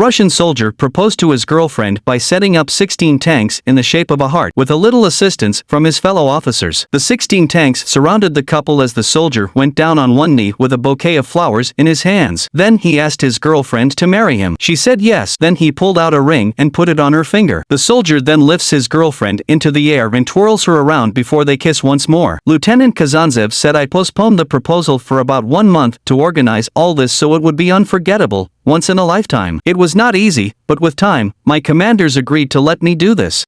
Russian soldier proposed to his girlfriend by setting up 16 tanks in the shape of a heart with a little assistance from his fellow officers. The 16 tanks surrounded the couple as the soldier went down on one knee with a bouquet of flowers in his hands. Then he asked his girlfriend to marry him. She said yes. Then he pulled out a ring and put it on her finger. The soldier then lifts his girlfriend into the air and twirls her around before they kiss once more. Lieutenant Kazantsev said I postponed the proposal for about one month to organize all this so it would be unforgettable, once in a lifetime. It was not easy, but with time, my commanders agreed to let me do this.